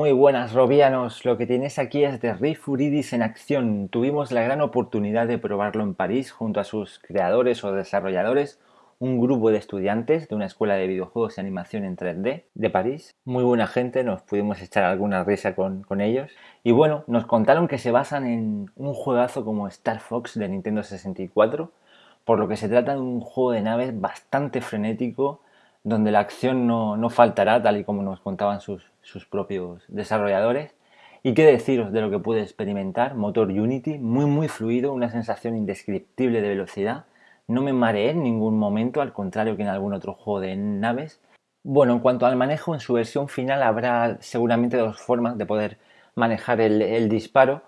Muy buenas Robianos, lo que tienes aquí es de Riff Uridis en acción. Tuvimos la gran oportunidad de probarlo en París junto a sus creadores o desarrolladores, un grupo de estudiantes de una escuela de videojuegos y animación en 3D de París. Muy buena gente, nos pudimos echar alguna risa con, con ellos. Y bueno, nos contaron que se basan en un juegazo como Star Fox de Nintendo 64, por lo que se trata de un juego de naves bastante frenético, donde la acción no, no faltará, tal y como nos contaban sus, sus propios desarrolladores. Y qué deciros de lo que pude experimentar, motor Unity, muy muy fluido, una sensación indescriptible de velocidad. No me mareé en ningún momento, al contrario que en algún otro juego de naves. Bueno, en cuanto al manejo, en su versión final habrá seguramente dos formas de poder manejar el, el disparo.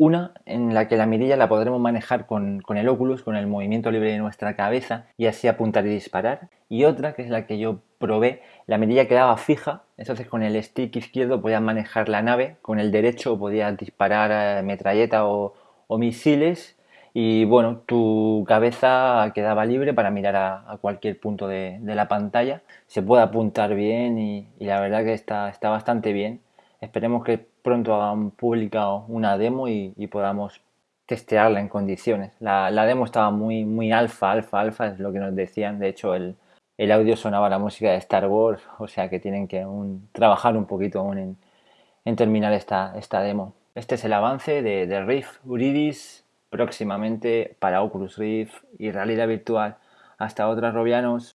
Una en la que la mirilla la podremos manejar con, con, el Oculus, con el movimiento libre de nuestra cabeza y así apuntar y disparar. Y otra, que es la que yo probé, la mirilla quedaba fija, entonces con el stick izquierdo podías manejar la nave, con el derecho podías disparar eh, metralleta o, misiles y bueno, tu cabeza quedaba libre para mirar a, cualquier punto de, de, la pantalla. Se puede apuntar bien y, y la verdad que está, está bastante bien. Esperemos que pronto hagan pública una demo y, podamos testearla en condiciones. La, la, demo estaba muy, muy alfa, alfa, alfa, es lo que nos decían. De hecho, el, el audio sonaba la música de Star Wars, o sea que tienen que un, trabajar un poquito aún en, en, terminar esta, esta demo. Este es el avance de, de Rift Uridis, próximamente para Oculus Rift y realidad virtual. Hasta otras, Robianos.